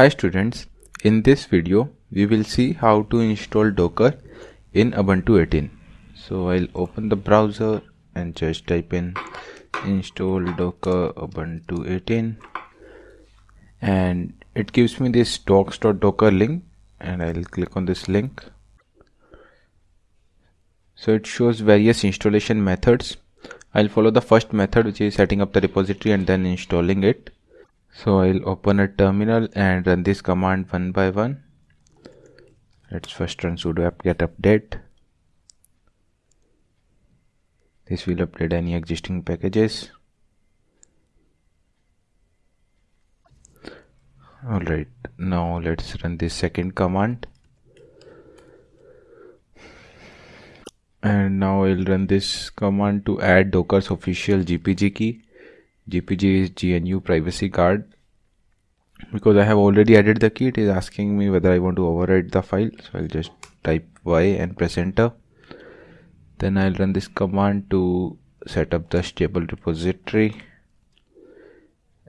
Hi students, in this video we will see how to install Docker in Ubuntu 18. So I'll open the browser and just type in install Docker Ubuntu 18 and it gives me this docs.docker link and I'll click on this link. So it shows various installation methods. I'll follow the first method which is setting up the repository and then installing it so I'll open a terminal and run this command one by one. Let's first run sudo apt-get update. This will update any existing packages. Alright now let's run this second command. And now I'll run this command to add docker's official GPG key GPG is GNU privacy guard because I have already added the key it is asking me whether I want to overwrite the file. So I'll just type Y and press enter. Then I'll run this command to set up the stable repository.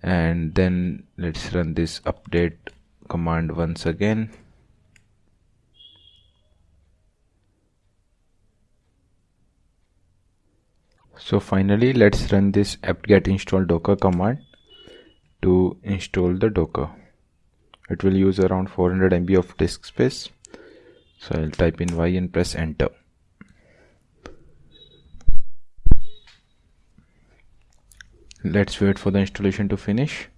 And then let's run this update command once again so finally let's run this apt-get install docker command to install the docker. It will use around 400 MB of disk space. So I'll type in y and press enter. Let's wait for the installation to finish.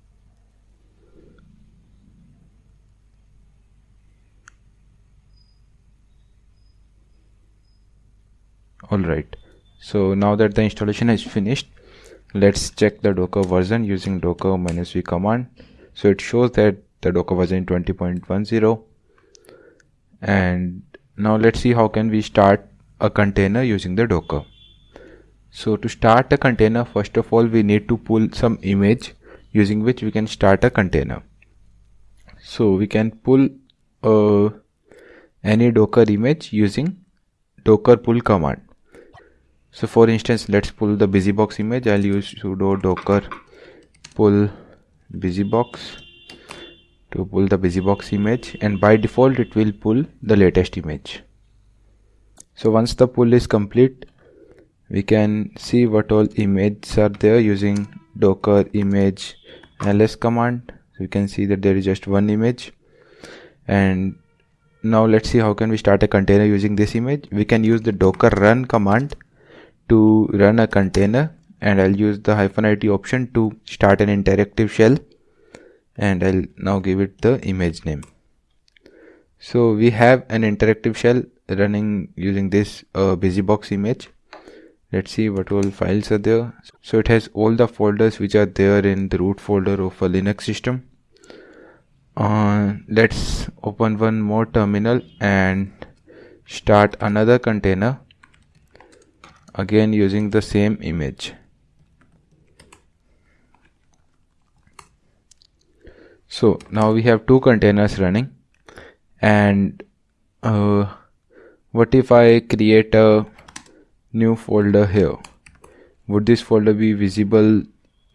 Alright so now that the installation is finished let's check the docker version using docker minus v command. So it shows that the docker version 20.10 and now let's see how can we start a container using the docker. So to start a container first of all we need to pull some image using which we can start a container. So we can pull uh, any docker image using docker pull command so for instance let's pull the busybox image. I'll use sudo docker pull busybox to pull the busybox image. And by default it will pull the latest image. So once the pull is complete we can see what all images are there using docker image ls command. So you can see that there is just one image. And now let's see how can we start a container using this image. We can use the docker run command to run a container and I'll use the hyphen IT option to start an interactive shell and I'll now give it the image name. So we have an interactive shell running using this uh, busybox image. Let's see what all files are there. So it has all the folders which are there in the root folder of a Linux system. Uh, let's open one more terminal and start another container again using the same image. So now we have two containers running. And uh, what if I create a new folder here? Would this folder be visible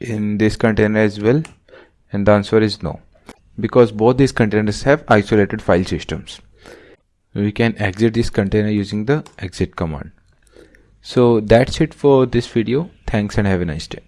in this container as well? And the answer is no. Because both these containers have isolated file systems. We can exit this container using the exit command so that's it for this video. Thanks and have a nice day